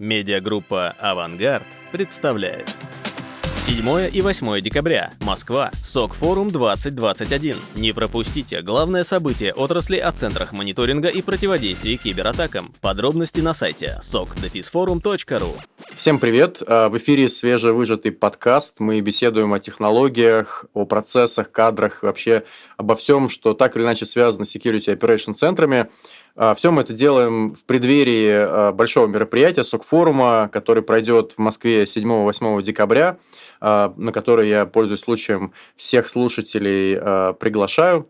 Медиагруппа «Авангард» представляет. 7 и 8 декабря. Москва. СОК-форум 2021. Не пропустите главное событие отрасли о центрах мониторинга и противодействия кибератакам. Подробности на сайте sokdefisforum.ru Всем привет! А, в эфире свежевыжатый подкаст. Мы беседуем о технологиях, о процессах, кадрах, вообще обо всем, что так или иначе связано с Security Operation центрами. А, Все мы это делаем в преддверии а, большого мероприятия СОК-форума, который пройдет в Москве 7-8 декабря, а, на который я, пользуясь случаем, всех слушателей приглашаю.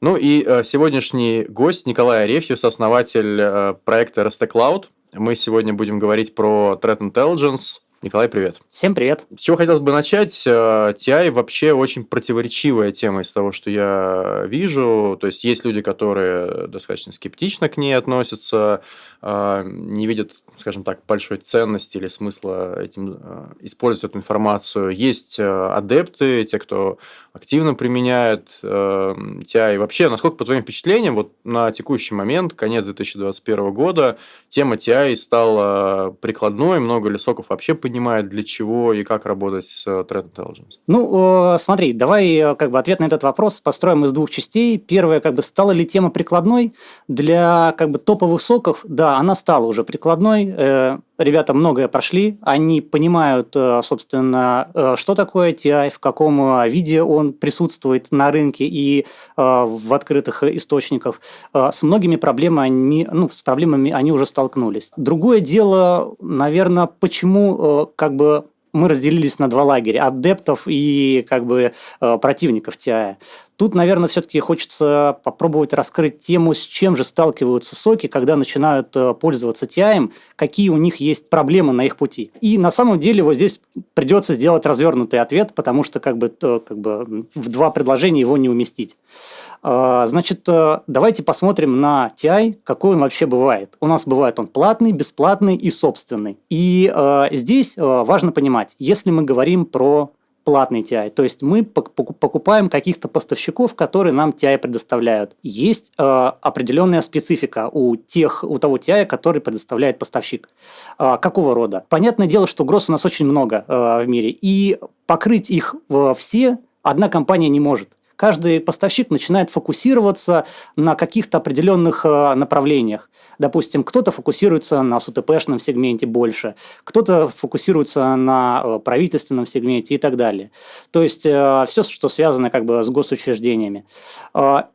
Ну и сегодняшний гость Николай Арефьев, основатель проекта RST Cloud. Мы сегодня будем говорить про Threat Intelligence, Николай, привет. Всем привет. С чего хотелось бы начать? Э, TI вообще очень противоречивая тема из того, что я вижу. То есть, есть люди, которые достаточно скептично к ней относятся, э, не видят, скажем так, большой ценности или смысла этим э, использовать эту информацию. Есть адепты, те, кто активно применяет TI. Вообще, насколько, по твоим впечатлениям, вот на текущий момент, конец 2021 года, тема TI стала прикладной, много ли соков вообще понимает, для чего и как работать с э, Threat Intelligence? Ну, смотри, давай э, как бы ответ на этот вопрос построим из двух частей. Первое, как бы стала ли тема прикладной для как бы топовых соков? Да, она стала уже прикладной. Э, ребята многое прошли, они понимают, собственно, что такое TI, в каком виде он присутствует на рынке и в открытых источниках. С многими проблемами, ну, с проблемами они уже столкнулись. Другое дело, наверное, почему как бы мы разделились на два лагеря – адептов и как бы э, противников TI. Тут, наверное, все-таки хочется попробовать раскрыть тему, с чем же сталкиваются соки, когда начинают э, пользоваться TI, какие у них есть проблемы на их пути. И на самом деле вот здесь придется сделать развернутый ответ, потому что как бы, то, как бы в два предложения его не уместить. А, значит, э, давайте посмотрим на TI, какой он вообще бывает. У нас бывает он платный, бесплатный и собственный. И э, здесь важно понимать, если мы говорим про платный TI. То есть мы покупаем каких-то поставщиков, которые нам TI предоставляют. Есть э, определенная специфика у тех, у того TI, который предоставляет поставщик. Э, какого рода? Понятное дело, что гроз у нас очень много э, в мире, и покрыть их э, все одна компания не может каждый поставщик начинает фокусироваться на каких-то определенных э, направлениях. Допустим, кто-то фокусируется на СУТПшном сегменте больше, кто-то фокусируется на э, правительственном сегменте и так далее. То есть, э, все, что связано как бы с госучреждениями.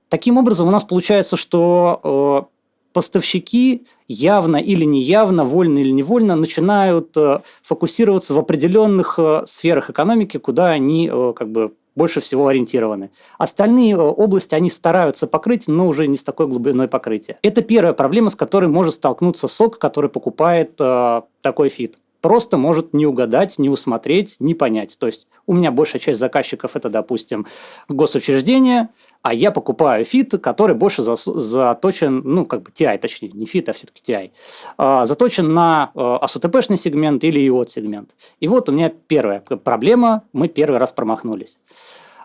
Таким образом, у нас получается, что поставщики явно или неявно, вольно или невольно начинают фокусироваться в определенных сферах экономики, куда они как бы больше всего ориентированы. Остальные э, области они стараются покрыть, но уже не с такой глубиной покрытия. Это первая проблема, с которой может столкнуться сок, который покупает э, такой фит просто может не угадать, не усмотреть, не понять. То есть у меня большая часть заказчиков это, допустим, госучреждения, а я покупаю feed, который больше заточен, ну, как бы TI, точнее, не feed, а все-таки TI, а, заточен на АСУТП-шный сегмент или IoT-сегмент. И вот у меня первая проблема, мы первый раз промахнулись.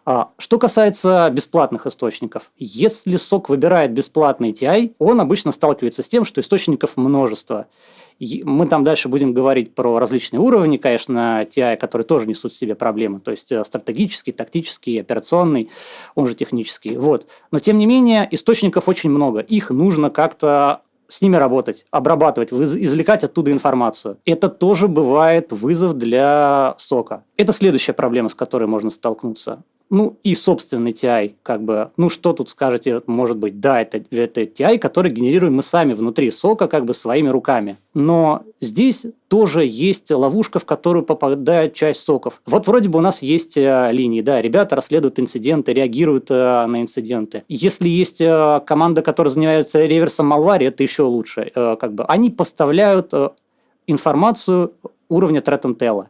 А, что касается бесплатных источников, если SOC выбирает бесплатный TI, он обычно сталкивается с тем, что источников множество. Мы там дальше будем говорить про различные уровни, конечно, TI, которые тоже несут в себе проблемы, то есть э, стратегический, тактический, операционный, он же технический. Вот. Но тем не менее, источников очень много. Их нужно как-то с ними работать, обрабатывать, извлекать оттуда информацию. Это тоже бывает вызов для сока. Это следующая проблема, с которой можно столкнуться. Ну и собственный TI, как бы, ну что тут скажете, может быть, да, это, это TI, который генерируем мы сами внутри сока, как бы своими руками. Но здесь тоже есть ловушка, в которую попадает часть соков. Вот вроде бы у нас есть э, линии, да, ребята расследуют инциденты, реагируют э, на инциденты. Если есть э, команда, которая занимается реверсом малвари, это еще лучше. Э, как бы они поставляют э, информацию уровня threat intel.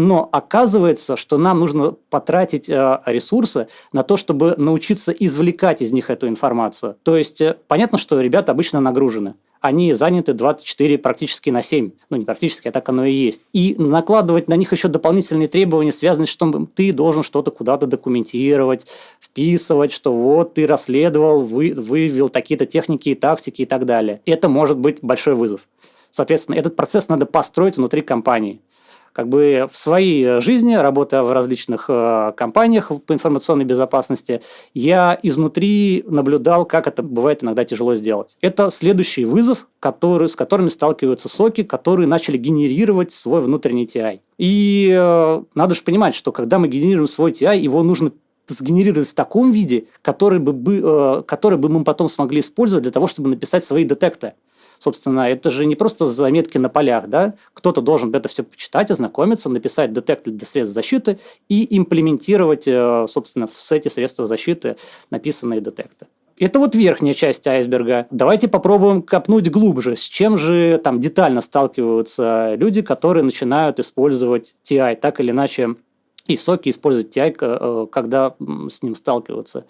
Но оказывается, что нам нужно потратить э, ресурсы на то, чтобы научиться извлекать из них эту информацию. То есть, э, понятно, что ребята обычно нагружены они заняты 24 практически на 7. Ну, не практически, а так оно и есть. И накладывать на них еще дополнительные требования, связанные с том, что ты должен что-то куда-то документировать, вписывать, что вот ты расследовал, вы, вывел такие-то техники и тактики и так далее. Это может быть большой вызов. Соответственно, этот процесс надо построить внутри компании как бы в своей жизни, работая в различных э, компаниях по информационной безопасности, я изнутри наблюдал, как это бывает иногда тяжело сделать. Это следующий вызов, который, с которыми сталкиваются соки, которые начали генерировать свой внутренний TI. И э, надо же понимать, что когда мы генерируем свой TI, его нужно сгенерировать в таком виде, который бы, э, который бы мы потом смогли использовать для того, чтобы написать свои детекты. Собственно, это же не просто заметки на полях, да? Кто-то должен это все почитать, ознакомиться, написать детектор для средств защиты и имплементировать, э, собственно, в сете средства защиты написанные детекты. Это вот верхняя часть айсберга. Давайте попробуем копнуть глубже. С чем же там детально сталкиваются люди, которые начинают использовать TI так или иначе и соки использовать TI, э, когда с ним сталкиваются.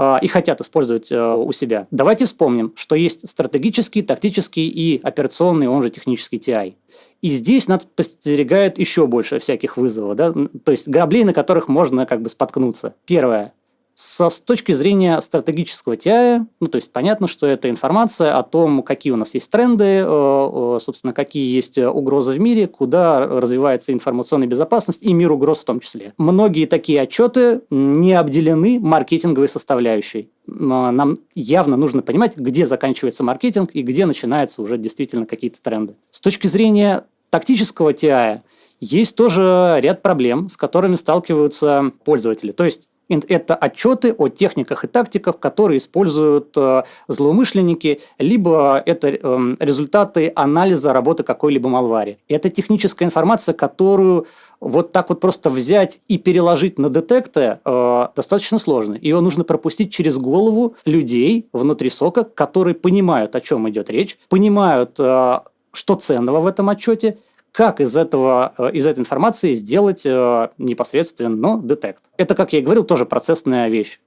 А, и хотят использовать э, у себя. Давайте вспомним, что есть стратегический, тактический и операционный, он же технический TI. И здесь нас подстерегает еще больше всяких вызовов, да? то есть граблей, на которых можно как бы споткнуться. Первое со, с точки зрения стратегического TI, ну, то есть понятно, что это информация о том, какие у нас есть тренды, э, э, собственно, какие есть угрозы в мире, куда развивается информационная безопасность и мир угроз в том числе. Многие такие отчеты не обделены маркетинговой составляющей. Нам явно нужно понимать, где заканчивается маркетинг и где начинаются уже действительно какие-то тренды. С точки зрения тактического TI есть тоже ряд проблем, с которыми сталкиваются пользователи. То есть это отчеты о техниках и тактиках, которые используют э, злоумышленники, либо это эм, результаты анализа работы какой-либо малвари. Это техническая информация, которую вот так вот просто взять и переложить на детекты э, достаточно сложно. Ее нужно пропустить через голову людей внутри сока, которые понимают, о чем идет речь, понимают, э, что ценного в этом отчете, как из, этого, э, из этой информации сделать э, непосредственно детект. Это, как я и говорил, тоже процессная вещь.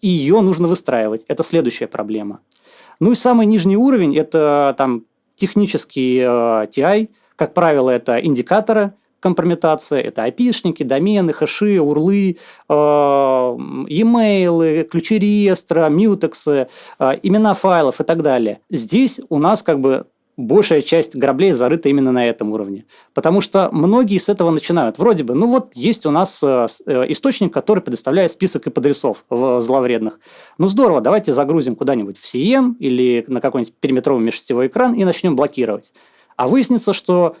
И ее нужно выстраивать. Это следующая проблема. Ну и самый нижний уровень – это там технический TI. Э, как правило, это индикаторы компрометации, это IP-шники, домены, хэши, урлы, e-mail, ключи реестра, мьютексы, имена файлов и так далее. Здесь у нас как бы большая часть граблей зарыта именно на этом уровне. Потому что многие с этого начинают. Вроде бы, ну вот есть у нас э, э, источник, который предоставляет список IP-адресов зловредных. Ну здорово, давайте загрузим куда-нибудь в CM или на какой-нибудь периметровый межсетевой экран и начнем блокировать. А выяснится, что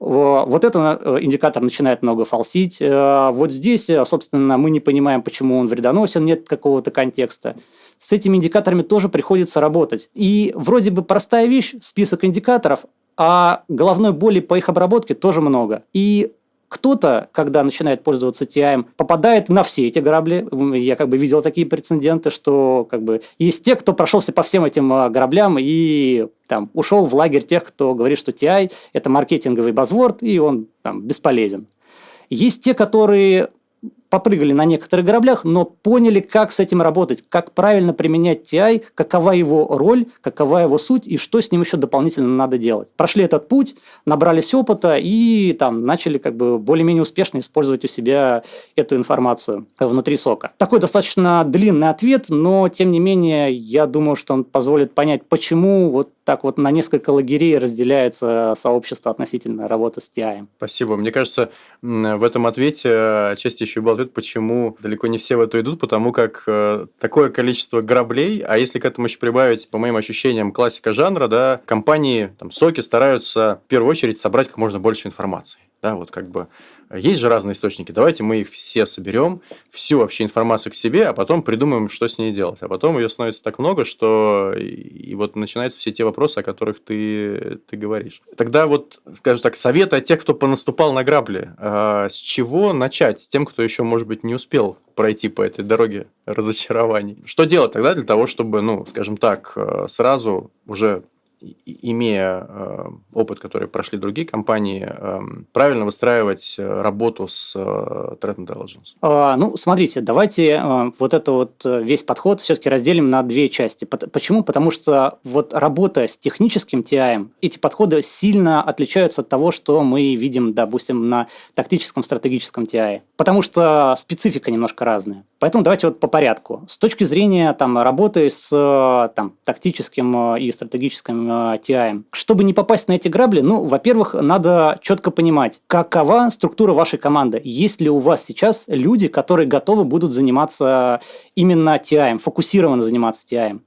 вот этот э, индикатор начинает много фалсить. Вот здесь, собственно, мы не понимаем, почему он вредоносен, нет какого-то контекста с этими индикаторами тоже приходится работать. И вроде бы простая вещь, список индикаторов, а головной боли по их обработке тоже много. И кто-то, когда начинает пользоваться TI, попадает на все эти грабли. Я как бы видел такие прецеденты, что как бы есть те, кто прошелся по всем этим а, граблям и там ушел в лагерь тех, кто говорит, что TI – это маркетинговый базворд, и он там бесполезен. Есть те, которые попрыгали на некоторых граблях, но поняли, как с этим работать, как правильно применять TI, какова его роль, какова его суть и что с ним еще дополнительно надо делать. Прошли этот путь, набрались опыта и там начали как бы более-менее успешно использовать у себя эту информацию внутри сока. Такой достаточно длинный ответ, но тем не менее я думаю, что он позволит понять, почему вот так вот на несколько лагерей разделяется сообщество относительно работы с TI. Спасибо. Мне кажется, в этом ответе отчасти еще был ответ, почему далеко не все в это идут, потому как э, такое количество граблей, а если к этому еще прибавить, по моим ощущениям, классика жанра, да, компании, там, соки стараются в первую очередь собрать как можно больше информации. Да, вот как бы есть же разные источники, давайте мы их все соберем, всю вообще информацию к себе, а потом придумаем, что с ней делать. А потом ее становится так много, что и вот начинаются все те вопросы, о которых ты, ты говоришь. Тогда вот, скажем так, советы от тех, кто понаступал на грабли. А с чего начать? С тем, кто еще, может быть, не успел пройти по этой дороге разочарований. Что делать тогда для того, чтобы, ну, скажем так, э, сразу уже имея э, опыт, который прошли другие компании, э, правильно выстраивать э, работу с Threat Intelligence? А, ну, смотрите, давайте вот это вот весь подход все-таки разделим на две части. Почему? Потому что вот работа с техническим TI, эти подходы сильно отличаются от того, что мы видим, допустим, на тактическом стратегическом TI. потому что специфика немножко разная. Поэтому давайте вот по порядку. С точки зрения там, работы с там, тактическим и стратегическим TI, чтобы не попасть на эти грабли, ну, во-первых, надо четко понимать, какова структура вашей команды. Есть ли у вас сейчас люди, которые готовы будут заниматься именно TI, фокусированно заниматься TI.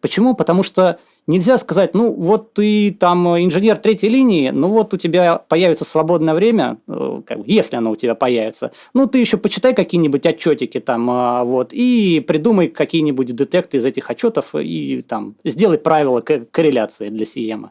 Почему? Потому что нельзя сказать, ну вот ты там инженер третьей линии, ну вот у тебя появится свободное время, э, если оно у тебя появится, ну ты еще почитай какие-нибудь отчетики там, а, вот, и придумай какие-нибудь детекты из этих отчетов и там сделай правила корреляции для CM.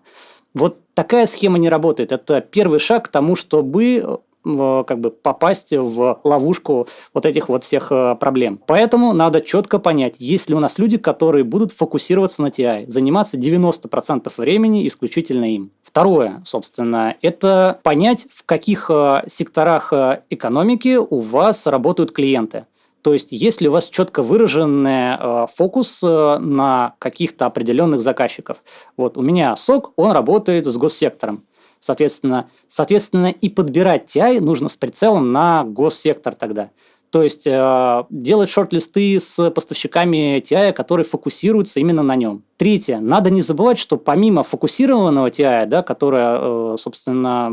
Вот такая схема не работает. Это первый шаг к тому, чтобы как бы попасть в ловушку вот этих вот всех э, проблем. Поэтому надо четко понять, есть ли у нас люди, которые будут фокусироваться на TI, заниматься 90% времени исключительно им. Второе, собственно, это понять, в каких э, секторах э, экономики у вас работают клиенты. То есть, если у вас четко выраженный э, фокус э, на каких-то определенных заказчиков. Вот у меня СОК, он работает с госсектором. Соответственно, соответственно, и подбирать TI нужно с прицелом на госсектор тогда. То есть э, делать шорт-листы с поставщиками TI, которые фокусируются именно на нем. Третье. Надо не забывать, что помимо фокусированного TI, да, которая, э, собственно,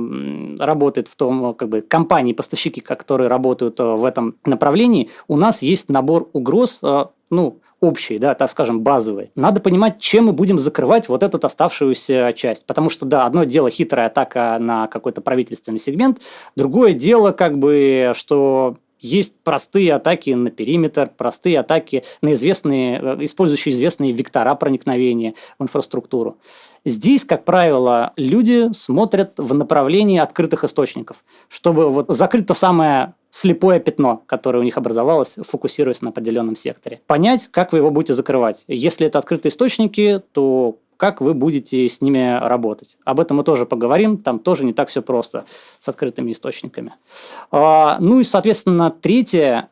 работает в том, как бы, компании, поставщики, которые работают э, в этом направлении, у нас есть набор угроз, э, ну, общий, да, так скажем, базовый. Надо понимать, чем мы будем закрывать вот эту оставшуюся часть. Потому что, да, одно дело хитрая атака на какой-то правительственный сегмент, другое дело, как бы, что есть простые атаки на периметр, простые атаки на известные, э, использующие известные вектора проникновения в инфраструктуру. Здесь, как правило, люди смотрят в направлении открытых источников, чтобы вот закрыть то самое слепое пятно, которое у них образовалось, фокусируясь на определенном секторе. Понять, как вы его будете закрывать. Если это открытые источники, то как вы будете с ними работать. Об этом мы тоже поговорим, там тоже не так все просто с открытыми источниками. А, ну и, соответственно, третье,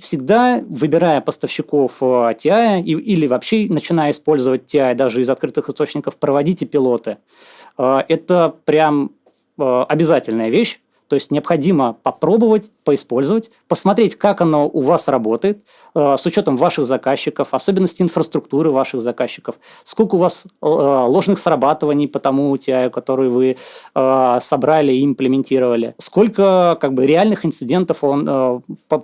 всегда выбирая поставщиков TI или вообще начиная использовать TI даже из открытых источников, проводите пилоты. А, это прям а, обязательная вещь, то есть необходимо попробовать, поиспользовать, посмотреть, как оно у вас работает, э, с учетом ваших заказчиков, особенностей инфраструктуры ваших заказчиков, сколько у вас э, ложных срабатываний по тому TI, который вы э, собрали и имплементировали, сколько как бы, реальных инцидентов он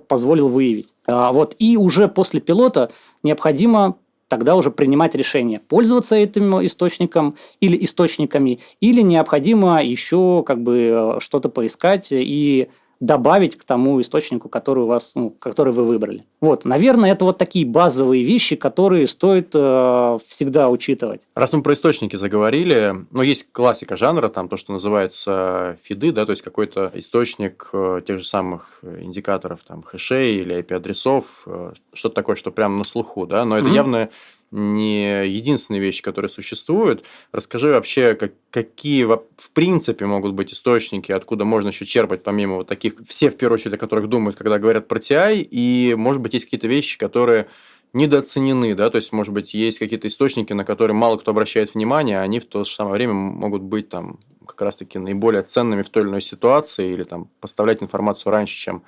позволил выявить. Вот. И уже после пилота необходимо тогда уже принимать решение, пользоваться этим источником или источниками, или необходимо еще как бы э, что-то поискать и добавить к тому источнику, который у вас, ну, который вы выбрали. Вот, наверное, это вот такие базовые вещи, которые стоит э, всегда учитывать. Раз мы про источники заговорили, ну, есть классика жанра, там то, что называется фиды, да, то есть какой-то источник э, тех же самых индикаторов, там, хэшей или IP-адресов, э, что-то такое, что прямо на слуху, да, но это mm-hmm. явно не единственные вещи, которые существуют. Расскажи вообще, как, какие в принципе могут быть источники, откуда можно еще черпать, помимо вот таких, все в первую очередь, о которых думают, когда говорят про TI, и, может быть, есть какие-то вещи, которые недооценены, да, то есть, может быть, есть какие-то источники, на которые мало кто обращает внимание, а они в то же самое время могут быть там как раз-таки наиболее ценными в той или иной ситуации или там поставлять информацию раньше, чем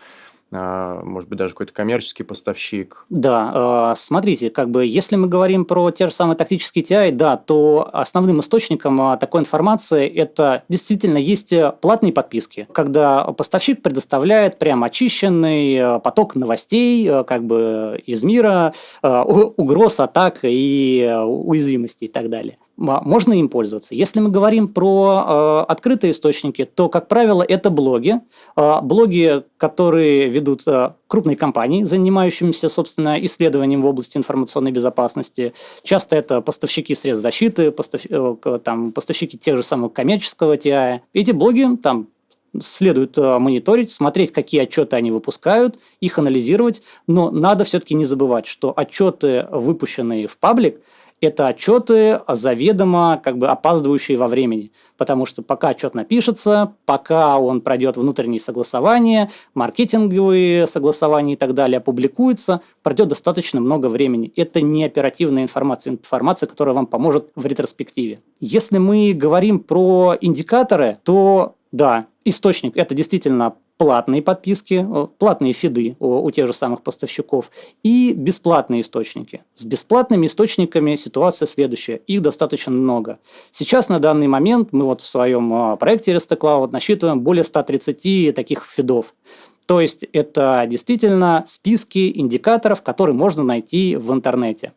может быть, даже какой-то коммерческий поставщик. Да, а, смотрите, как бы, если мы говорим про те же самые тактические TI, да, то основным источником а, такой информации это действительно есть э, платные подписки, когда поставщик предоставляет прям очищенный э, поток новостей э, как бы из мира, угроз, атак и уязвимостей и так далее можно им пользоваться. Если мы говорим про э, открытые источники, то, как правило, это блоги. Э, блоги, которые ведут э, крупные компании, занимающиеся, собственно, исследованием в области информационной безопасности. Часто это поставщики средств защиты, постав, э, там, поставщики тех же самых коммерческого TI. Эти блоги там следует э, мониторить, смотреть, какие отчеты они выпускают, их анализировать, но надо все-таки не забывать, что отчеты, выпущенные в паблик, это отчеты заведомо как бы опаздывающие во времени. Потому что пока отчет напишется, пока он пройдет внутренние согласования, маркетинговые согласования и так далее, опубликуется, пройдет достаточно много времени. Это не оперативная информация, информация, которая вам поможет в ретроспективе. Если мы говорим про индикаторы, то да, источник – это действительно платные подписки, платные фиды у, у тех же самых поставщиков и бесплатные источники. С бесплатными источниками ситуация следующая. Их достаточно много. Сейчас на данный момент мы вот в своем а, проекте RST Cloud насчитываем более 130 таких фидов. То есть это действительно списки индикаторов, которые можно найти в интернете.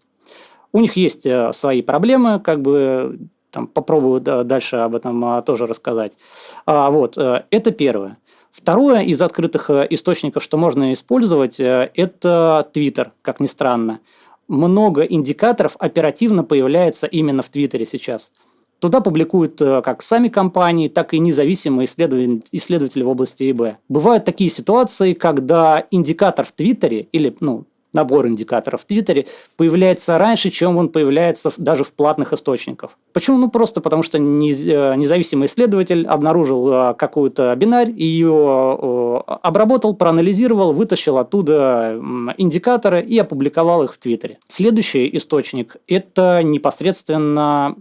У них есть э, свои проблемы, как бы там, попробую дальше об этом тоже рассказать. А, вот, э, это первое. Второе из открытых э, источников, что можно использовать, это Twitter, как ни странно. Много индикаторов оперативно появляется именно в Твиттере сейчас. Туда публикуют э, как сами компании, так и независимые исследователи в области ИБ. Бывают такие ситуации, когда индикатор в Твиттере или ну, набор индикаторов в Твиттере появляется раньше, чем он появляется даже в платных источниках. Почему? Ну, просто потому что э, независимый исследователь обнаружил э, какую-то бинарь, ее обработал, проанализировал, вытащил оттуда индикаторы и опубликовал их в Твиттере. Следующий источник – это непосредственно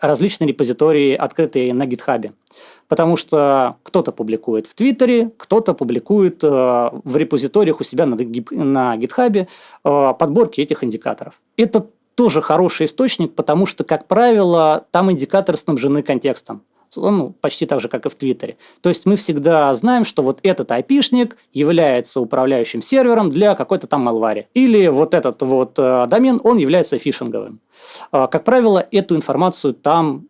различные репозитории, открытые на GitHub. Потому что кто-то публикует в Твиттере, кто-то публикует э, в репозиториях у себя на, на э, подборки этих индикаторов. Это тоже хороший источник, потому что, как правило, там индикаторы снабжены контекстом ну, почти так же, как и в Твиттере. То есть мы всегда знаем, что вот этот айпишник является управляющим сервером для какой-то там малвари. Или вот этот вот э, домен, он является фишинговым. Э, как правило, эту информацию там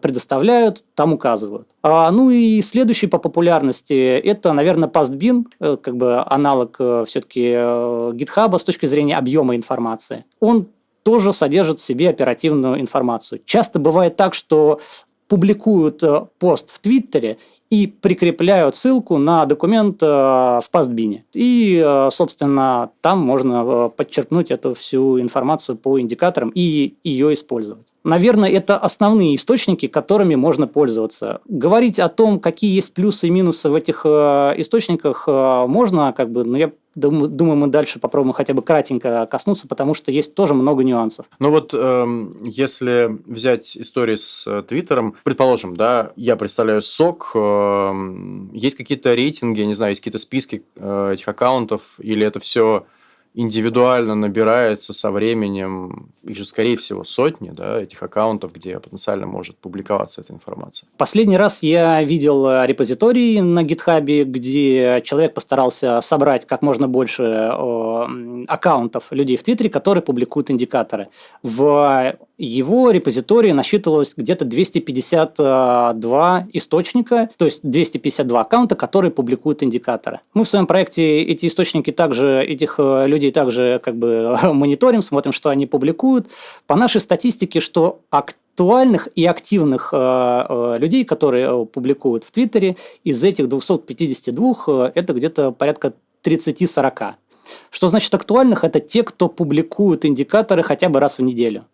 предоставляют, там указывают. А, ну и следующий по популярности это, наверное, PastBin, э, как бы аналог э, все-таки э, GitHub с точки зрения объема информации. Он тоже содержит в себе оперативную информацию. Часто бывает так, что публикуют э, пост в Твиттере и прикрепляют ссылку на документ э, в пастбине. И, э, собственно, там можно подчеркнуть эту всю информацию по индикаторам и ее использовать. Наверное, это основные источники, которыми можно пользоваться. Говорить о том, какие есть плюсы и минусы в этих источниках, можно, как бы, но я Думаю, мы дальше попробуем хотя бы кратенько коснуться, потому что есть тоже много нюансов. Ну вот, э, если взять историю с э, Твиттером, предположим, да, я представляю СОК, э, есть какие-то рейтинги, не знаю, есть какие-то списки э, этих аккаунтов, или это все индивидуально набирается со временем, их же, скорее всего, сотни, да, этих аккаунтов, где потенциально может публиковаться эта информация. Последний раз я видел э, репозиторий на GitHub, где человек постарался собрать как можно больше аккаунтов людей в Твиттере, которые публикуют индикаторы. В его репозитории насчитывалось где-то 252 источника, то есть 252 аккаунта, которые публикуют индикаторы. Мы в своем проекте эти источники также, этих э, людей также как бы мониторим, смотрим, что они публикуют. По нашей статистике, что актуальных и активных э, э, людей, которые публикуют в Твиттере, из этих 252 это где-то порядка 30-40. Что значит актуальных? Это те, кто публикуют индикаторы хотя бы раз в неделю.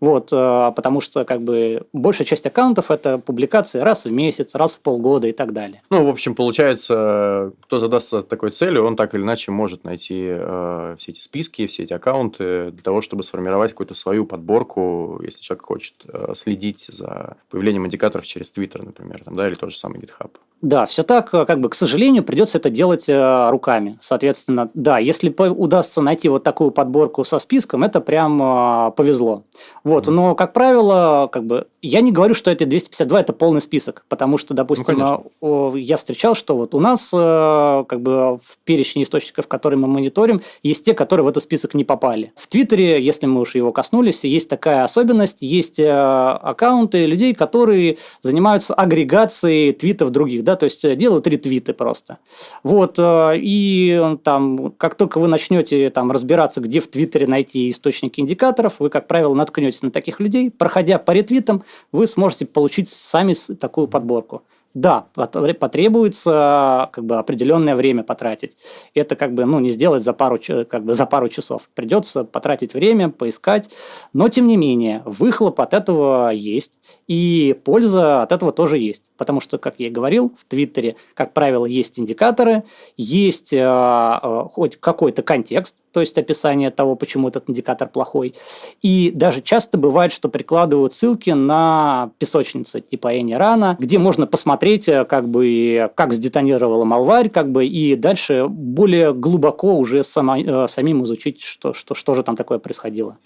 Вот, э, потому что как бы большая часть аккаунтов это публикации раз в месяц, раз в полгода и так далее. Ну, в общем, получается, кто задастся такой целью, он так или иначе может найти э, все эти списки, все эти аккаунты для того, чтобы сформировать какую-то свою подборку, если человек хочет э, следить за появлением индикаторов через Twitter, например, там, да, или тот же самый GitHub. Да, все так, э, как бы, к сожалению, придется это делать э, руками. Соответственно, да, если удастся найти вот такую подборку со списком, это прям э, повезло. Вот, но, как правило, как бы, я не говорю, что это 252 – это полный список, потому что, допустим, ну, я встречал, что вот у нас э, как бы в перечне источников, которые мы мониторим, есть те, которые в этот список не попали. В Твиттере, если мы уж его коснулись, есть такая особенность, есть э, аккаунты людей, которые занимаются агрегацией твитов других, да, то есть э, делают ретвиты просто. Вот, и там, как только вы начнете там разбираться, где в Твиттере найти источники индикаторов, вы, как правило, наткнетесь на таких людей, проходя по ретвитам, вы сможете получить сами такую подборку. Да, потребуется как бы определенное время потратить. Это как бы ну, не сделать за пару, как бы за пару часов. Придется потратить время, поискать. Но тем не менее, выхлоп от этого есть. И польза от этого тоже есть. Потому что, как я и говорил, в Твиттере, как правило, есть индикаторы, есть э, э, хоть какой-то контекст, то есть описание того, почему этот индикатор плохой. И даже часто бывает, что прикладывают ссылки на песочницы типа Энирана, где можно посмотреть посмотреть, как бы, как сдетонировала малварь, как бы, и дальше более глубоко уже само, самим изучить, что, что, что же там такое происходило.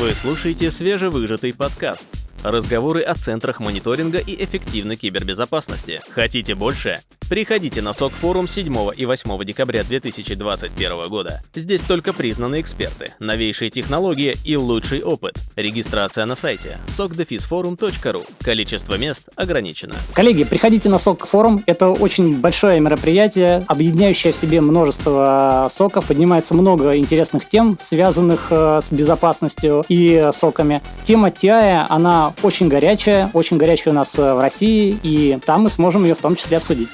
Вы слушаете свежевыжатый подкаст – Разговоры о центрах мониторинга и эффективной кибербезопасности. Хотите больше? Приходите на СОК форум 7 и 8 декабря 2021 года. Здесь только признанные эксперты, новейшие технологии и лучший опыт. Регистрация на сайте sokdefisforum.ru. Количество мест ограничено. Коллеги, приходите на СОК форум. Это очень большое мероприятие, объединяющее в себе множество соков. Поднимается много интересных тем, связанных э, с безопасностью и соками. Тема TI, она очень горячая, очень горячая у нас э, в России, и там мы сможем ее в том числе обсудить.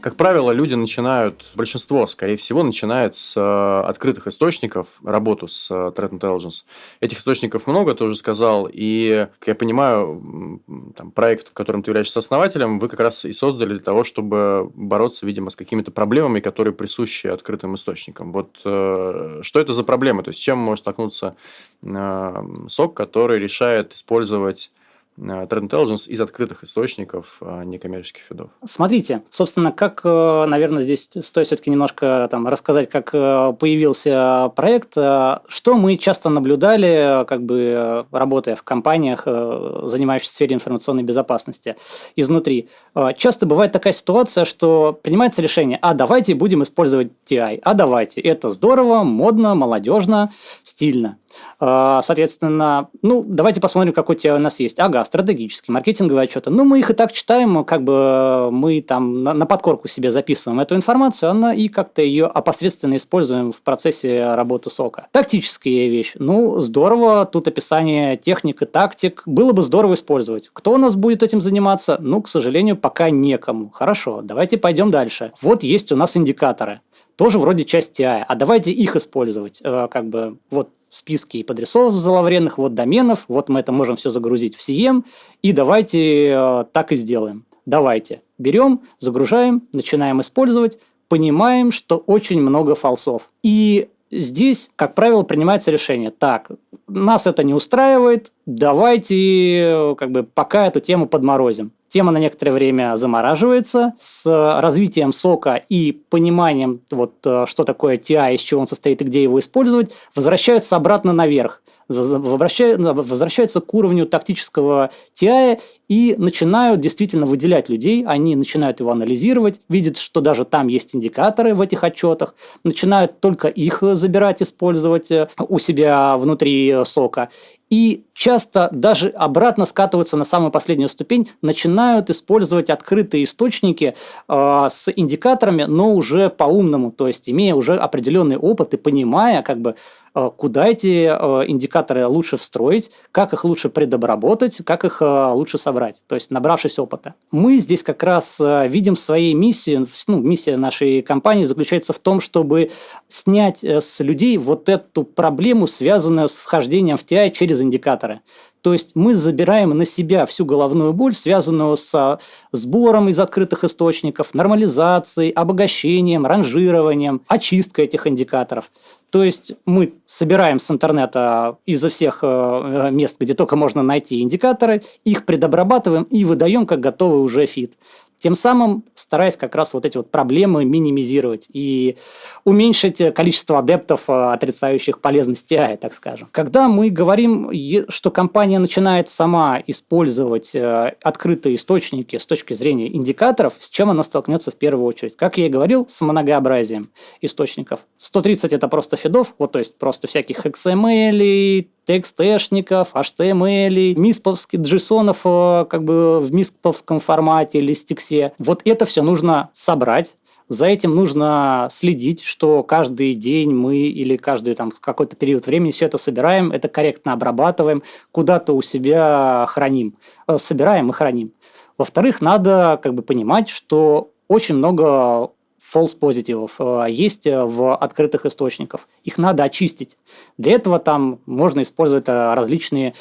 Как правило, люди начинают, большинство, скорее всего, начинает с э, открытых источников работу с э, Threat Intelligence. Этих источников много, ты уже сказал, и, как я понимаю, там, проект, в котором ты являешься основателем, вы как раз и создали для того, чтобы бороться, видимо, с какими-то проблемами, которые присущи открытым источникам. Вот э, что это за проблемы? То есть, чем может столкнуться СОК, который решает использовать Threat Intelligence из открытых источников а некоммерческих фидов. Смотрите, собственно, как, э, наверное, здесь стоит все-таки немножко там, рассказать, как э, появился проект. Что мы часто наблюдали, как бы работая в компаниях, занимающихся сфере информационной безопасности изнутри. Часто бывает такая ситуация, что принимается решение, а давайте будем использовать TI, а давайте, это здорово, модно, молодежно, стильно. А, соответственно, ну, давайте посмотрим, какой у тебя у нас есть. Ага, стратегический, маркетинговые отчеты. Ну, мы их и так читаем, как бы мы там на, на подкорку себе записываем эту информацию, она и как-то ее опосредственно используем в процессе работы сока. Тактическая вещь. Ну, здорово, тут описание техник и тактик. Было бы здорово использовать. Кто у нас будет этим заниматься? Ну, к сожалению, пока некому. Хорошо, давайте пойдем дальше. Вот есть у нас индикаторы тоже вроде часть TI, а давайте их использовать. Э, как бы вот списки подрисов зловредных, вот доменов, вот мы это можем все загрузить в CM, и давайте э, так и сделаем. Давайте. Берем, загружаем, начинаем использовать, понимаем, что очень много фалсов. И здесь, как правило, принимается решение. Так, нас это не устраивает, давайте э, как бы пока эту тему подморозим. Тема на некоторое время замораживается с развитием сока и пониманием, вот, э, что такое TI, из чего он состоит и где его использовать, возвращаются обратно наверх возвращаются к уровню тактического TI и начинают действительно выделять людей, они начинают его анализировать, видят, что даже там есть индикаторы в этих отчетах, начинают только их забирать, использовать э, у себя внутри сока. И часто даже обратно скатываются на самую последнюю ступень, начинают использовать открытые источники э, с индикаторами, но уже по-умному, то есть имея уже определенный опыт и понимая, как бы, э, куда эти э, индикаторы лучше встроить, как их лучше предобработать, как их э, лучше собрать, то есть набравшись опыта. Мы здесь как раз э, видим своей миссии, ну, миссия нашей компании заключается в том, чтобы снять э, с людей вот эту проблему, связанную с вхождением в TI через индикаторы. То есть мы забираем на себя всю головную боль, связанную с сбором из открытых источников, нормализацией, обогащением, ранжированием, очисткой этих индикаторов. То есть мы собираем с интернета изо всех э, мест, где только можно найти индикаторы, их предобрабатываем и выдаем как готовый уже фит. Тем самым стараясь как раз вот эти вот проблемы минимизировать и уменьшить количество адептов, э, отрицающих полезность TI, так скажем. Когда мы говорим, что компания начинает сама использовать э, открытые источники с точки зрения индикаторов, с чем она столкнется в первую очередь? Как я и говорил, с многообразием источников. 130 это просто фидов, вот то есть просто всяких XML, текст-эшников, HTML, мисповских джейсонов э, как бы в мисповском формате или стиксе. Вот это все нужно собрать, за этим нужно следить, что каждый день мы или каждый там какой-то период времени все это собираем, это корректно обрабатываем, куда-то у себя храним, э, собираем и храним. Во-вторых, надо как бы понимать, что очень много false позитивов э, есть э, в открытых источниках. Их надо очистить. Для этого там можно использовать э, различные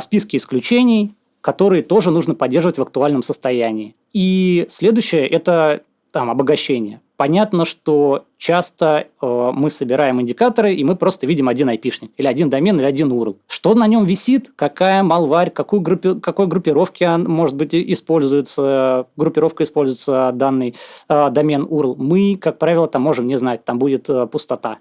списки исключений, которые тоже нужно поддерживать в актуальном состоянии. И следующее – это там, обогащение. Понятно, что часто э, мы собираем индикаторы, и мы просто видим один айпишник, или один домен, или один URL. Что на нем висит, какая малварь, какую группи, какой группировки может быть используется, группировка используется данный э, домен URL, мы, как правило, там можем не знать, там будет э, пустота.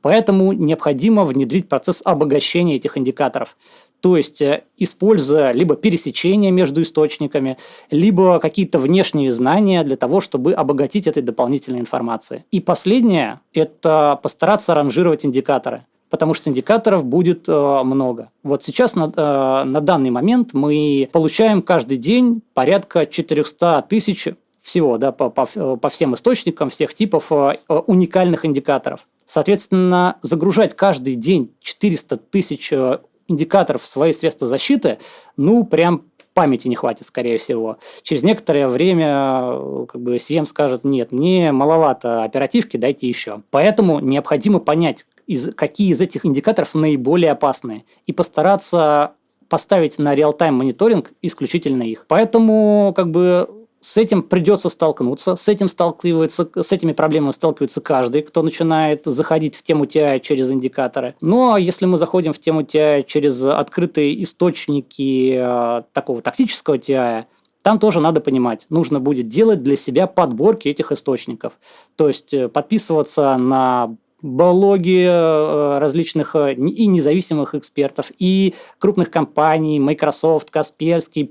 Поэтому необходимо внедрить процесс обогащения этих индикаторов. То есть, э, используя либо пересечения между источниками, либо какие-то внешние знания для того, чтобы обогатить этой дополнительной информацией. И последнее – это постараться ранжировать индикаторы потому что индикаторов будет э, много. Вот сейчас на, э, на данный момент мы получаем каждый день порядка 400 тысяч всего да, по, по, по всем источникам, всех типов э, уникальных индикаторов. Соответственно, загружать каждый день 400 тысяч э, индикаторов в свои средства защиты, ну, прям памяти не хватит, скорее всего. Через некоторое время как бы CM скажет, нет, мне маловато оперативки, дайте еще. Поэтому необходимо понять, из, какие из этих индикаторов наиболее опасные, и постараться поставить на реал-тайм мониторинг исключительно их. Поэтому как бы с этим придется столкнуться, с этим сталкивается, с этими проблемами сталкивается каждый, кто начинает заходить в тему TI через индикаторы. Ну, а если мы заходим в тему TI через открытые источники э, такого тактического TI, там тоже надо понимать, нужно будет делать для себя подборки этих источников. То есть э, подписываться на блоги э, различных э, и независимых экспертов, и крупных компаний, Microsoft, Касперский,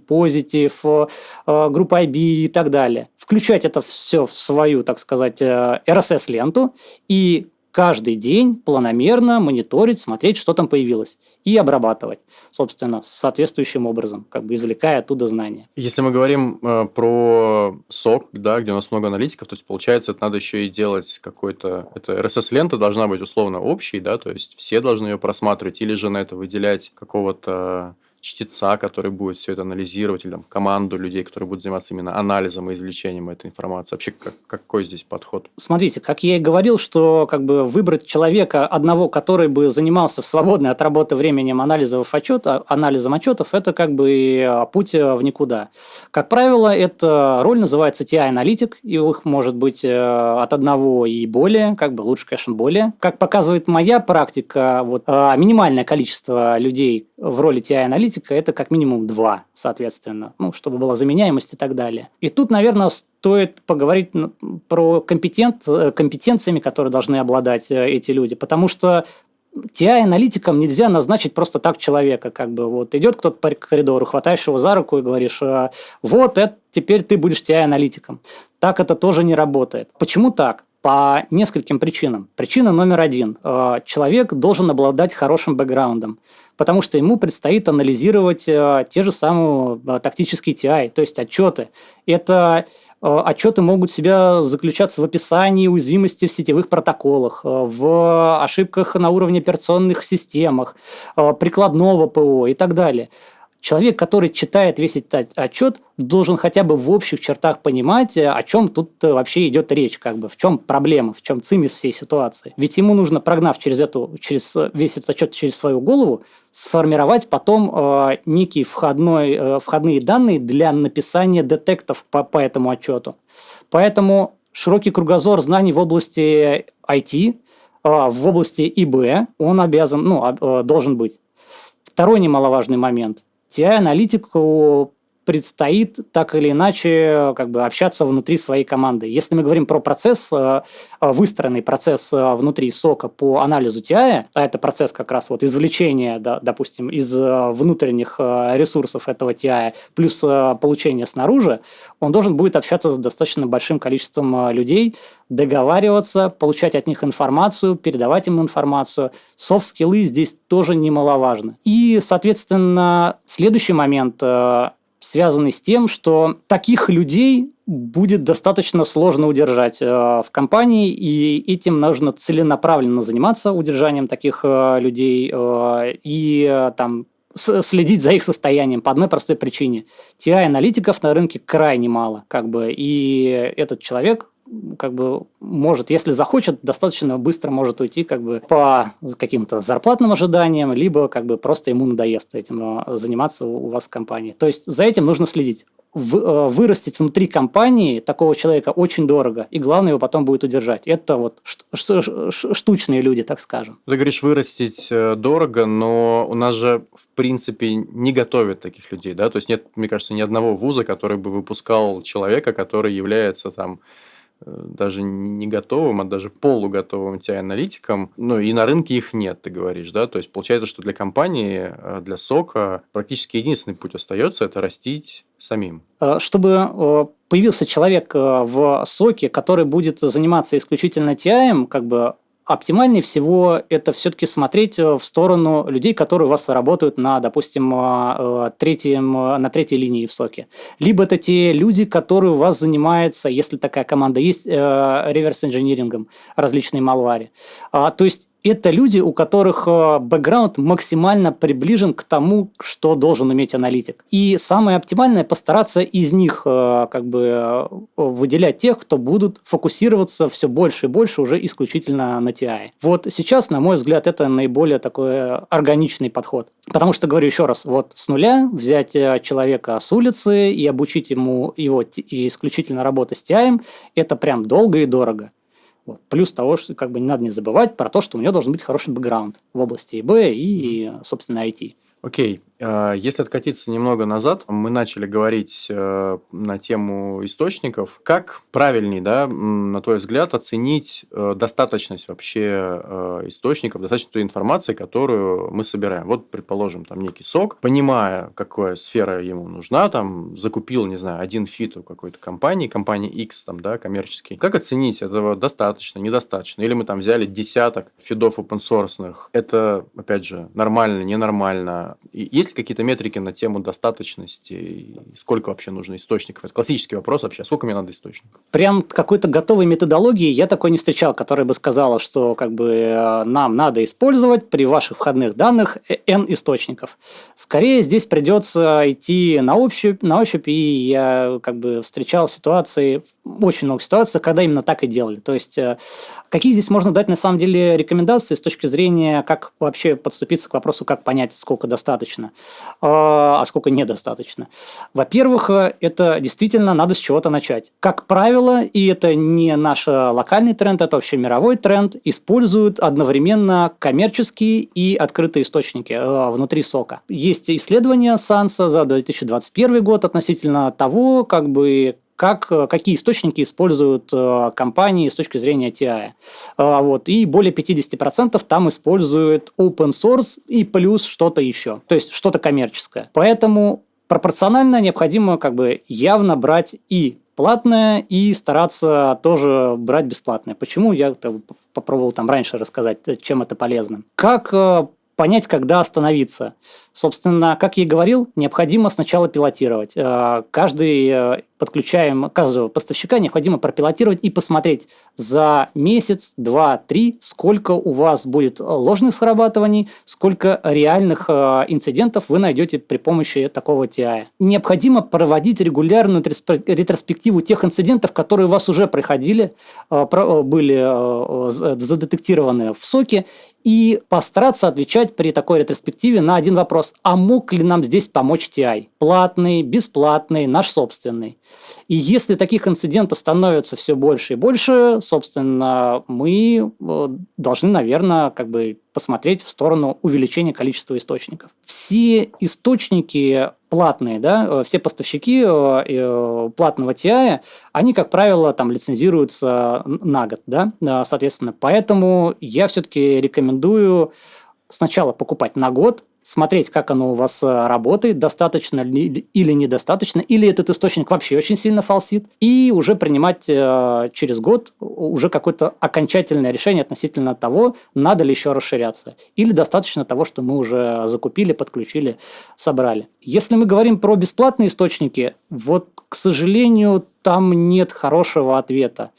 э, группа IB и так далее. Включать это все в свою, так сказать, RSS-ленту и каждый день планомерно мониторить, смотреть, что там появилось, и обрабатывать, собственно, соответствующим образом, как бы извлекая оттуда знания. Если мы говорим э, про сок, да, где у нас много аналитиков, то есть, получается, это надо еще и делать какой-то... Это RSS-лента должна быть условно общей, да, то есть все должны ее просматривать, или же на это выделять какого-то чтеца, который будет все это анализировать, или там, команду людей, которые будут заниматься именно анализом и извлечением этой информации? Вообще, как, какой здесь подход? Смотрите, как я и говорил, что как бы выбрать человека одного, который бы занимался в свободное от работы временем анализов отчета, анализом отчетов, это как бы а, путь э, в никуда. Как правило, эта роль называется TI-аналитик, и их может быть э, от одного и более, как бы лучше, конечно, более. Как показывает моя практика, вот, а, минимальное количество людей в роли TI-аналитика аналитика это как минимум два, соответственно, ну, чтобы была заменяемость и так далее. И тут, наверное, стоит поговорить про компетент, э, компетенциями, которые должны обладать э, эти люди, потому что TI-аналитикам нельзя назначить просто так человека, как бы вот идет кто-то по коридору, хватаешь его за руку и говоришь, «А, вот, это, теперь ты будешь TI-аналитиком. Так это тоже не работает. Почему так? По нескольким причинам. Причина номер один. Э, человек должен обладать хорошим бэкграундом, потому что ему предстоит анализировать э, те же самые э, тактические TI, то есть отчеты. Это отчеты могут себя заключаться в описании уязвимости в сетевых протоколах, в ошибках на уровне операционных системах, прикладного ПО и так далее. Человек, который читает весь этот отчет, должен хотя бы в общих чертах понимать, э, о чем тут э, вообще идет речь, как бы, в чем проблема, в чем цимис всей ситуации. Ведь ему нужно, прогнав через, эту, через весь этот отчет через свою голову, сформировать потом э, некие входной, э, входные данные для написания детектов по, по этому отчету. Поэтому широкий кругозор знаний в области IT, э, в области ИБ, он обязан, ну, э, должен быть. Второй немаловажный момент – TI-аналитику предстоит так или иначе как бы общаться внутри своей команды. Если мы говорим про процесс, э, э, выстроенный процесс э, внутри сока по анализу TI, а это процесс как раз вот извлечения, допустим, из внутренних ресурсов этого TI плюс получения снаружи, он должен будет общаться с достаточно большим количеством людей, договариваться, получать от них информацию, передавать им информацию. Софт-скиллы здесь тоже немаловажны. И, соответственно, следующий момент связанный с тем, что таких людей будет достаточно сложно удержать э, в компании, и этим нужно целенаправленно заниматься удержанием таких э, людей э, и там следить за их состоянием по одной простой причине. TI-аналитиков на рынке крайне мало, как бы, и этот человек как бы может, если захочет, достаточно быстро может уйти как бы по каким-то зарплатным ожиданиям, либо как бы просто ему надоест этим а, заниматься у вас в компании. То есть за этим нужно следить. в, вырастить внутри компании такого человека очень дорого, и главное его потом будет удержать. Это вот штучные люди, так скажем. Ты говоришь, вырастить дорого, но у нас же, в принципе, не готовят таких людей, да? То есть нет, мне кажется, ни одного вуза, который бы выпускал человека, который является там Э, даже не готовым, а даже полуготовым TI-аналитиком. Ну, и на рынке их нет, ты говоришь, да? То есть, получается, что для компании, э, для сока практически единственный путь остается – это растить самим. Э, чтобы появился человек в соке, который будет заниматься исключительно TI, как бы оптимальнее всего это все-таки смотреть э, в сторону людей, которые у вас работают на, допустим, э, э, третьем, на третьей линии в соке. Либо это те люди, которые у вас занимаются, если такая команда есть, реверс-инжинирингом различные малвари. А, то есть это люди, у которых э, бэкграунд максимально приближен к тому, что должен уметь аналитик. И самое оптимальное постараться из них э, как бы э, выделять тех, кто будут фокусироваться все больше и больше уже исключительно на TI. Вот сейчас, на мой взгляд, это наиболее такой органичный подход. Потому что, говорю еще раз, вот с нуля взять человека с улицы и обучить ему его исключительно работать с TI, это прям долго и дорого. Вот. Плюс того, что как бы не надо не забывать про то, что у него должен быть хороший бэкграунд в области ИБ и, собственно, IT. Окей, а, если откатиться немного назад, мы начали говорить э, на тему источников. Как правильней, да, на твой взгляд, оценить э, достаточность вообще э, источников, достаточность той информации, которую мы собираем? Вот, предположим, там некий SOC, понимая, какая сфера ему нужна, там, закупил, не знаю, один фид у какой-то компании, компании X, там, да, коммерческий. Как оценить, этого достаточно, недостаточно? Или мы там взяли десяток фидов open source, это, опять же, нормально, ненормально, есть ли какие-то метрики на тему достаточности? Сколько вообще нужно источников? Это классический вопрос вообще. Сколько мне надо источников? Прям какой-то готовой методологии я такой не встречал, которая бы сказала, что как бы э, нам надо использовать при ваших входных данных N источников. Скорее здесь придется идти на ощупь, на ощупь и я как бы встречал ситуации, очень много ситуаций, когда именно так и делали. То есть, э, какие здесь можно дать на самом деле рекомендации с точки зрения, как вообще подступиться к вопросу, как понять, сколько достаточно, а, а сколько недостаточно. Во-первых, э, это действительно надо с чего-то начать. Как правило, и это не наш локальный тренд, это вообще мировой тренд, используют одновременно коммерческие и открытые источники э, внутри сока. Есть исследования САНСа за 2021 год относительно того, как бы как, э, какие источники используют э, компании с точки зрения TI. Э, вот, и более 50% там используют open source и плюс что-то еще, то есть что-то коммерческое. Поэтому пропорционально необходимо как бы явно брать и платное и стараться тоже брать бесплатное. Почему? Я попробовал там раньше рассказать, чем это полезно. Как понять, когда остановиться. Собственно, как я и говорил, необходимо сначала пилотировать. Каждый подключаем каждого поставщика, необходимо пропилотировать и посмотреть за месяц, два, три, сколько у вас будет ложных срабатываний, сколько реальных э, инцидентов вы найдете при помощи такого TI. Необходимо проводить регулярную ретроспективу тех инцидентов, которые у вас уже проходили, э, про, были э, задетектированы в соке, и постараться отвечать при такой ретроспективе на один вопрос. А мог ли нам здесь помочь TI? Платный, бесплатный, наш собственный. И если таких инцидентов становится все больше и больше, собственно, мы э, должны, наверное, как бы посмотреть в сторону увеличения количества источников. Все источники платные, да, э, все поставщики э, платного TI, они, как правило, там лицензируются на год, да, соответственно. Поэтому я все-таки рекомендую сначала покупать на год, смотреть, как оно у вас э, работает, достаточно ли или недостаточно, или этот источник вообще очень сильно фалсит, и уже принимать э, через год уже какое-то окончательное решение относительно того, надо ли еще расширяться, или достаточно того, что мы уже закупили, подключили, собрали. Если мы говорим про бесплатные источники, вот, к сожалению, там нет хорошего ответа.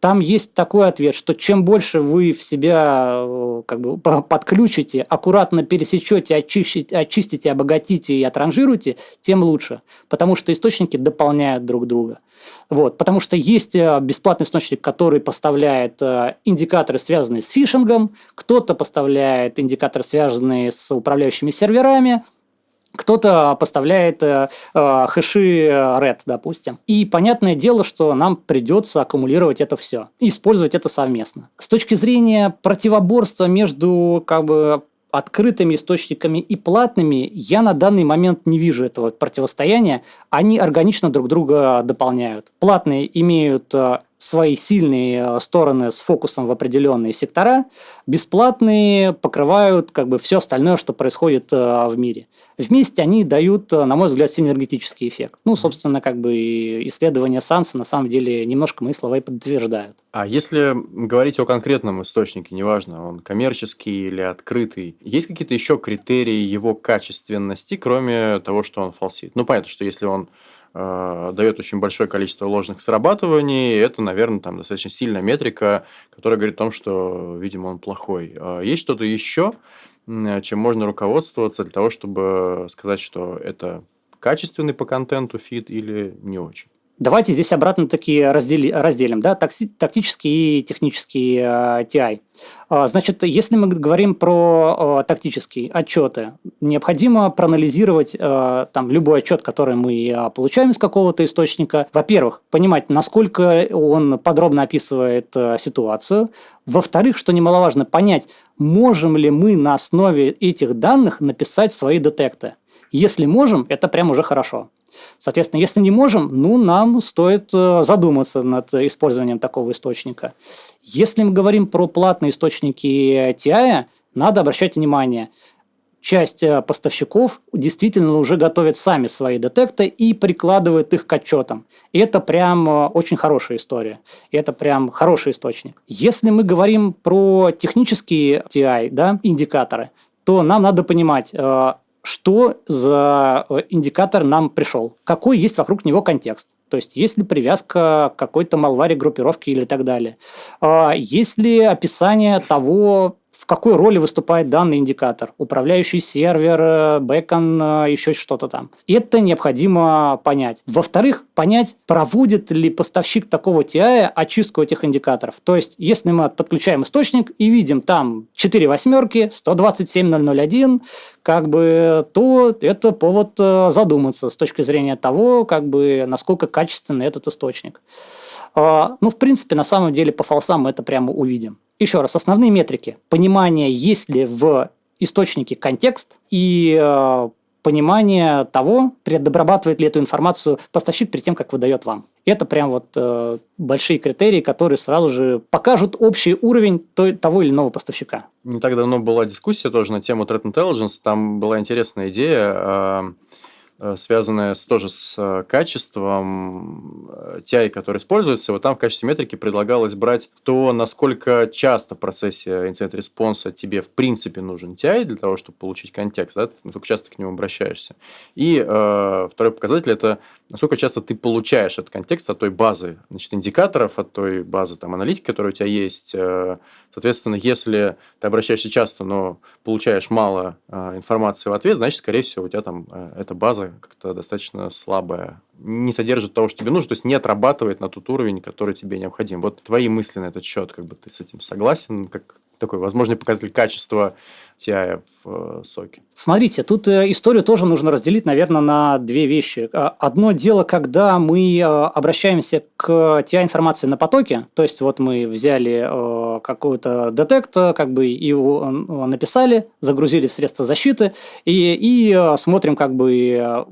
Там есть такой ответ, что чем больше вы в себя э, как бы, подключите, аккуратно пересечете, очистите, очистите, обогатите и отранжируете, тем лучше. Потому что источники дополняют друг друга. Вот, потому что есть э, бесплатный источник, который поставляет э, индикаторы, связанные с фишингом, кто-то поставляет индикаторы, связанные с управляющими серверами, кто-то поставляет э, э, хэши RED, допустим. И понятное дело, что нам придется аккумулировать это все и использовать это совместно. С точки зрения противоборства между как бы открытыми источниками и платными, я на данный момент не вижу этого противостояния. Они органично друг друга дополняют. Платные имеют э, свои сильные э, стороны с фокусом в определенные сектора, бесплатные покрывают как бы все остальное, что происходит э, в мире. Вместе они дают, э, на мой взгляд, синергетический эффект. Ну, собственно, как бы исследования Санса на самом деле немножко мои слова и подтверждают. А если говорить о конкретном источнике, неважно, он коммерческий или открытый, есть какие-то еще критерии его качественности, кроме того, что он фалсит? Ну, понятно, что если он дает очень большое количество ложных срабатываний, это, наверное, там достаточно сильная метрика, которая говорит о том, что, видимо, он плохой. А есть что-то еще, чем можно руководствоваться для того, чтобы сказать, что это качественный по контенту фит или не очень? Давайте здесь обратно такие раздели, разделим, да, тактический и технический э, TI. А, значит, если мы говорим про э, тактические отчеты, необходимо проанализировать э, там любой отчет, который мы э, получаем из какого-то источника. Во-первых, понимать, насколько он подробно описывает э, ситуацию. Во-вторых, что немаловажно, понять, можем ли мы на основе этих данных написать свои детекты. Если можем, это прям уже хорошо. Соответственно, если не можем, ну, нам стоит э, задуматься над использованием такого источника. Если мы говорим про платные источники TI, надо обращать внимание, часть э, поставщиков действительно уже готовят сами свои детекты и прикладывают их к отчетам. И это прям э, очень хорошая история. И это прям хороший источник. Если мы говорим про технические TI, да, индикаторы, то нам надо понимать, что за э, индикатор нам пришел, какой есть вокруг него контекст. То есть, есть ли привязка к какой-то малваре группировки или так далее. А, есть ли описание того, в какой роли выступает данный индикатор. Управляющий сервер, э, бэкон, э, еще что-то там. Это необходимо понять. Во-вторых, понять, проводит ли поставщик такого TI очистку этих индикаторов. То есть, если мы подключаем источник и видим там 4 восьмерки, 127.001, как бы, то это повод э, задуматься с точки зрения того, как бы, насколько качественный этот источник. А, ну, в принципе, на самом деле по фалсам мы это прямо увидим. Еще раз, основные метрики. Понимание, есть ли в источнике контекст и э, понимание того, предобрабатывает ли эту информацию поставщик перед тем, как выдает вам. Это прям вот э, большие критерии, которые сразу же покажут общий уровень той, того или иного поставщика. Не так давно была дискуссия тоже на тему Threat Intelligence. Там была интересная идея. Э связанная с, тоже с э, качеством TI, э, который используется. Вот там в качестве метрики предлагалось брать то, насколько часто в процессе инцидент-респонса тебе в принципе нужен TI для того, чтобы получить контекст, да, насколько часто к нему обращаешься. И э, второй показатель – это насколько часто ты получаешь этот контекст от той базы значит, индикаторов, от той базы там, аналитики, которая у тебя есть. Соответственно, если ты обращаешься часто, но получаешь мало информации в ответ, значит, скорее всего, у тебя там эта база как-то достаточно слабая, не содержит того, что тебе нужно, то есть не отрабатывает на тот уровень, который тебе необходим. Вот твои мысли на этот счет, как бы ты с этим согласен, как такой возможный показатель качества TI в э, соке. Смотрите, тут э, историю тоже нужно разделить, наверное, на две вещи. А, одно дело, когда мы э, обращаемся к TI-информации на потоке, то есть вот мы взяли какой-то детект, как бы его написали, загрузили в средства защиты и, и смотрим как бы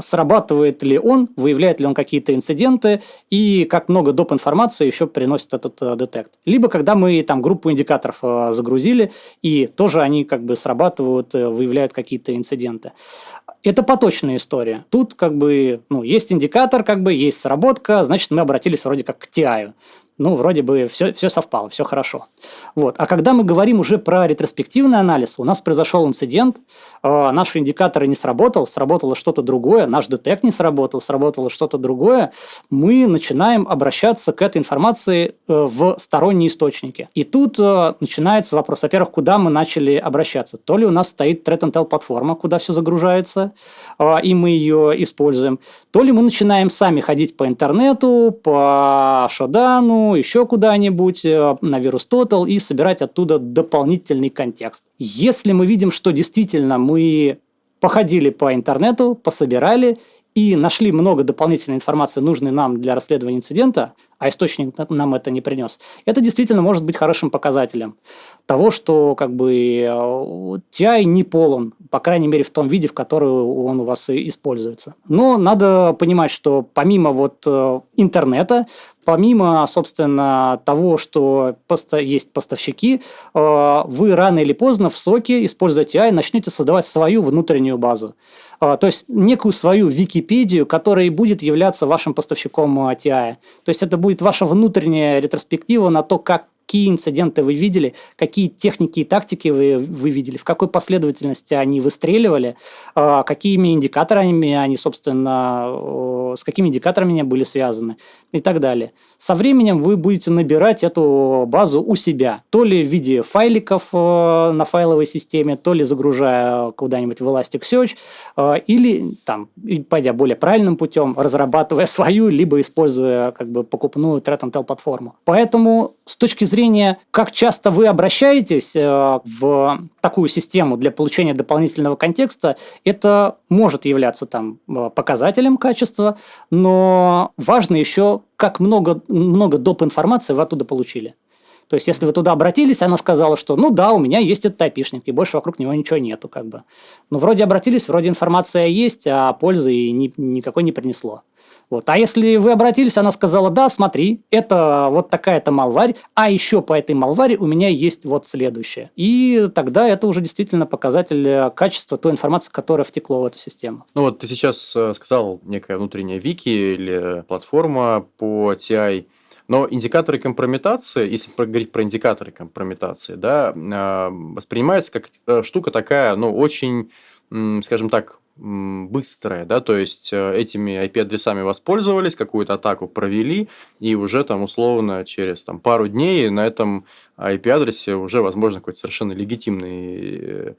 срабатывает ли он, выявляет ли он какие-то инциденты и как много доп. информации еще приносит этот э, детект. Либо когда мы там группу индикаторов э, загрузили, и тоже они как бы срабатывают, э, выявляют какие-то инциденты. Это поточная история. Тут как бы ну, есть индикатор, как бы есть сработка, значит мы обратились вроде как к TI ну, вроде бы все, все совпало, все хорошо. Вот. А когда мы говорим уже про ретроспективный анализ, у нас произошел инцидент, э, наши индикаторы не сработал, сработало что-то другое, наш детект не сработал, сработало что-то другое, мы начинаем обращаться к этой информации э, в сторонние источники. И тут э, начинается вопрос, во-первых, куда мы начали обращаться? То ли у нас стоит Threat платформа, куда все загружается, э, и мы ее используем, то ли мы начинаем сами ходить по интернету, по Шодану, еще куда-нибудь э, на VirusTotal и собирать оттуда дополнительный контекст. Если мы видим, что действительно мы походили по интернету, пособирали и нашли много дополнительной информации, нужной нам для расследования инцидента, а источник нам это не принес, это действительно может быть хорошим показателем того, что как бы TI не полон, по крайней мере в том виде, в котором он у вас используется. Но надо понимать, что помимо вот э, интернета, помимо, собственно, того, что есть поставщики, э, вы рано или поздно в соке, используя TI, начнете создавать свою внутреннюю базу. Э, то есть некую свою Википедию, которая будет являться вашим поставщиком TI. То есть это будет ваша внутренняя ретроспектива на то, как какие инциденты вы видели, какие техники и тактики вы, вы видели, в какой последовательности они выстреливали, э, какими индикаторами они, собственно, с какими индикаторами они были связаны и так далее. Со временем вы будете набирать эту базу у себя, то ли в виде файликов на файловой системе, то ли загружая куда-нибудь в Elasticsearch, или, там, пойдя более правильным путем, разрабатывая свою, либо используя как бы покупную Threat Intel платформу. Поэтому с точки зрения зрения, как часто вы обращаетесь э, в такую систему для получения дополнительного контекста, это может являться там э, показателем качества, но важно еще, как много, много доп. информации вы оттуда получили. То есть, если вы туда обратились, она сказала, что ну да, у меня есть этот айпишник, и больше вокруг него ничего нету. Как бы. Но вроде обратились, вроде информация есть, а пользы ни, никакой не принесло. Вот. А если вы обратились, она сказала, да, смотри, это вот такая-то малварь, а еще по этой малваре у меня есть вот следующее. И тогда это уже действительно показатель э, качества той информации, которая втекло в эту систему. Ну вот ты сейчас э, сказал некая внутренняя вики или платформа по TI, но индикаторы компрометации, если говорить про индикаторы компрометации, да, э, воспринимается как штука такая, ну, очень, скажем так, быстрая, да, то есть э, этими IP-адресами воспользовались, какую-то атаку провели, и уже там условно через там, пару дней на этом IP-адресе уже возможно какой-то совершенно легитимный Э,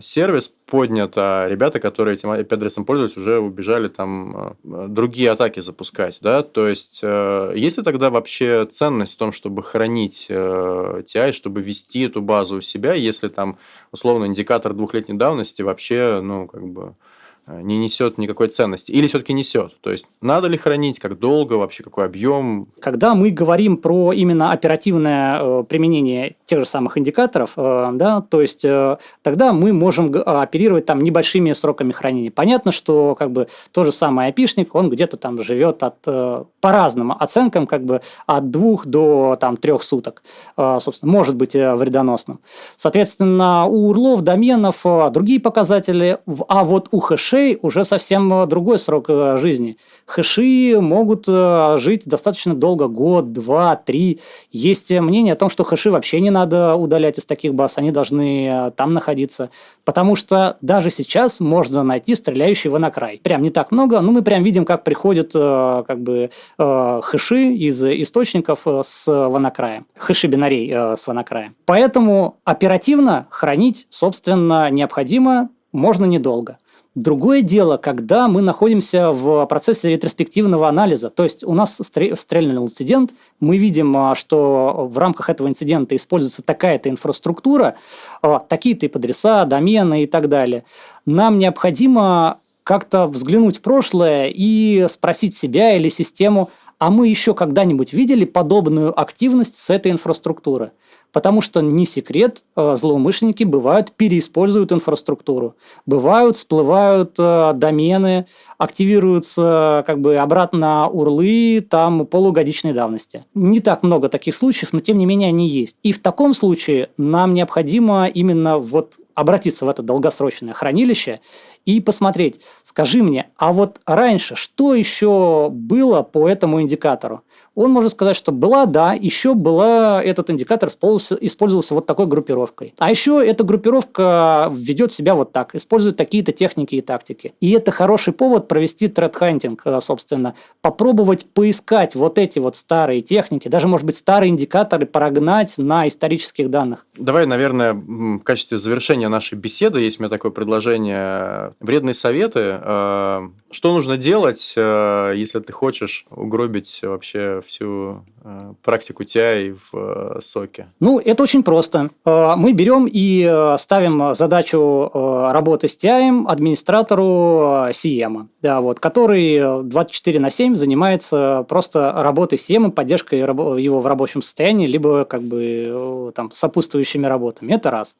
сервис поднят, а ребята, которые этим IP-адресом пользовались, уже убежали там э, другие атаки запускать, да, то есть э, есть ли тогда вообще ценность в том, чтобы хранить TI, чтобы вести эту базу у себя, если там условно индикатор двухлетней давности вообще, ну, как бы Э, не несет никакой ценности? Или все-таки несет? То есть, надо ли хранить, как долго, вообще какой объем? Когда мы говорим про именно оперативное э, применение тех же самых индикаторов, э, да, то есть, э, тогда мы можем оперировать там небольшими сроками хранения. Понятно, что как бы тот же самый айпишник, он где-то там живет от, э, по разным оценкам, как бы от двух до там трех суток, э, собственно, может быть э, вредоносным. Соответственно, у урлов, доменов э, другие показатели, а вот у хэшей хэшей уже совсем э, другой срок э, жизни. Хэши могут э, жить достаточно долго, год, два, три. Есть мнение о том, что хэши вообще не надо удалять из таких баз, они должны там находиться. Потому что даже сейчас можно найти стреляющий ванакрай. Прям не так много, но мы прям видим, как приходят как бы хэши из источников с ванакраем. Хэши бинарей с ванакраем. Поэтому оперативно хранить, собственно, необходимо, можно недолго. Другое дело, когда мы находимся в процессе ретроспективного анализа, то есть у нас стрельнул инцидент, мы видим, а, что в рамках этого инцидента используется такая-то инфраструктура, а, такие-то адреса, домены и так далее. Нам необходимо как-то взглянуть в прошлое и спросить себя или систему, а мы еще когда-нибудь видели подобную активность с этой инфраструктуры? Потому что не секрет, э, злоумышленники бывают переиспользуют инфраструктуру. Бывают, всплывают э, домены, активируются как бы обратно урлы там полугодичной давности. Не так много таких случаев, но тем не менее они есть. И в таком случае нам необходимо именно вот обратиться в это долгосрочное хранилище и посмотреть, скажи мне, а вот раньше что еще было по этому индикатору? Он может сказать, что была, да, еще была, этот индикатор использовался, использовался вот такой группировкой. А еще эта группировка ведет себя вот так, использует такие-то техники и тактики. И это хороший повод провести тред-хантинг, э, собственно, попробовать поискать вот эти вот старые техники, даже, может быть, старые индикаторы прогнать на исторических данных. Давай, наверное, в качестве завершения нашей беседы, есть у меня такое предложение вредные советы. Э, что нужно делать, э, если ты хочешь угробить вообще всю э, практику TI в соке? Ну, это очень просто. Мы берем и ставим задачу работы с TI администратору CM, да, вот, который 24 на 7 занимается просто работой CM, поддержкой его в рабочем состоянии, либо как бы там сопутствующими работами. Это раз.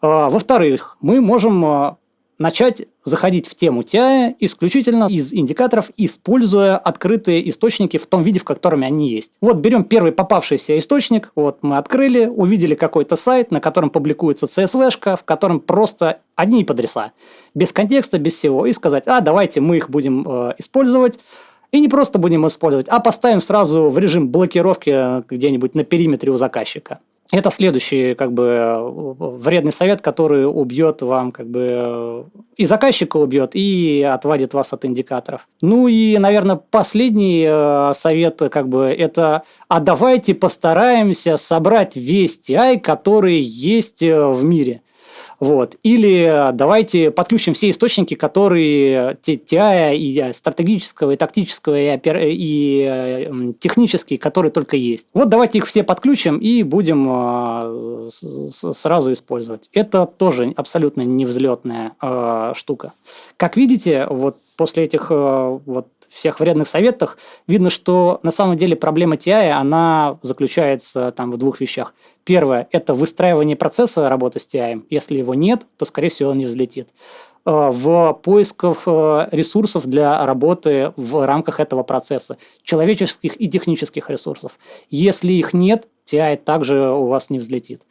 Во-вторых, мы можем начать заходить в тему TI исключительно из индикаторов, используя открытые источники в том виде, в котором они есть. Вот берем первый попавшийся источник, вот мы открыли, увидели какой-то сайт, на котором публикуется CSV-шка, в котором просто одни подреса, без контекста, без всего, и сказать, а давайте мы их будем э, использовать, и не просто будем использовать, а поставим сразу в режим блокировки где-нибудь на периметре у заказчика. Это следующий как бы вредный совет, который убьет вам как бы и заказчика убьет, и отвадит вас от индикаторов. Ну и, наверное, последний э, совет как бы это а давайте постараемся собрать весь TI, который есть э, в мире. Вот. Или давайте подключим все источники, которые TI и стратегического, и тактического, и, опер... и э, технические, которые только есть. Вот давайте их все подключим и будем э, сразу использовать. Это тоже абсолютно невзлетная э, штука. Как видите, вот после этих вот всех вредных советах, видно, что на самом деле проблема TI, она заключается там в двух вещах. Первое – это выстраивание процесса работы с TI. Если его нет, то, скорее всего, он не взлетит. Э, в поисках э, ресурсов для работы в рамках этого процесса, человеческих и технических ресурсов. Если их нет, TI также у вас не взлетит.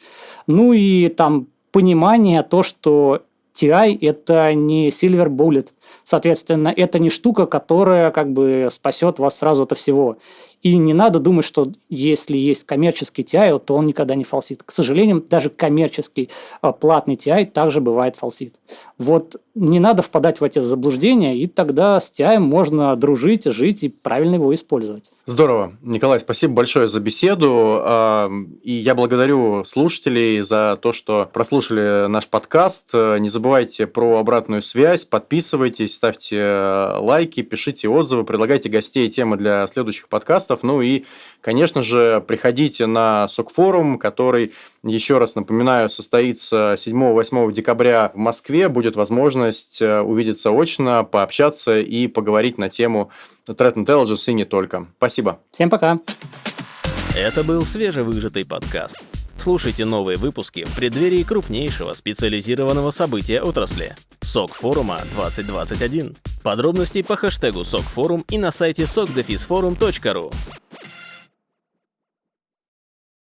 Ну и там понимание, то, что TI – это не Silver Bullet. Соответственно, это не штука, которая как бы спасет вас сразу от всего. И не надо думать, что если есть коммерческий TI, то он никогда не фалсит. К сожалению, даже коммерческий а, платный TI также бывает фалсит. Вот не надо впадать в эти заблуждения, и тогда с TI можно дружить, жить и правильно его использовать. Здорово. Николай, спасибо большое за беседу. И я благодарю слушателей за то, что прослушали наш подкаст. Не забывайте про обратную связь, подписывайтесь, ставьте э, лайки, пишите отзывы, предлагайте гостей и темы для следующих подкастов. Ну и, конечно же, приходите на СОК-форум, который, еще раз напоминаю, состоится 7-8 декабря в Москве. Будет возможность э, увидеться очно, пообщаться и поговорить на тему Threat Intelligence и не только. Спасибо. Всем пока. Это был свежевыжатый подкаст. Слушайте новые выпуски в преддверии крупнейшего специализированного события отрасли – СОК форума 2021. Подробности по хэштегу СОК форум и на сайте sokdefisforum.ru.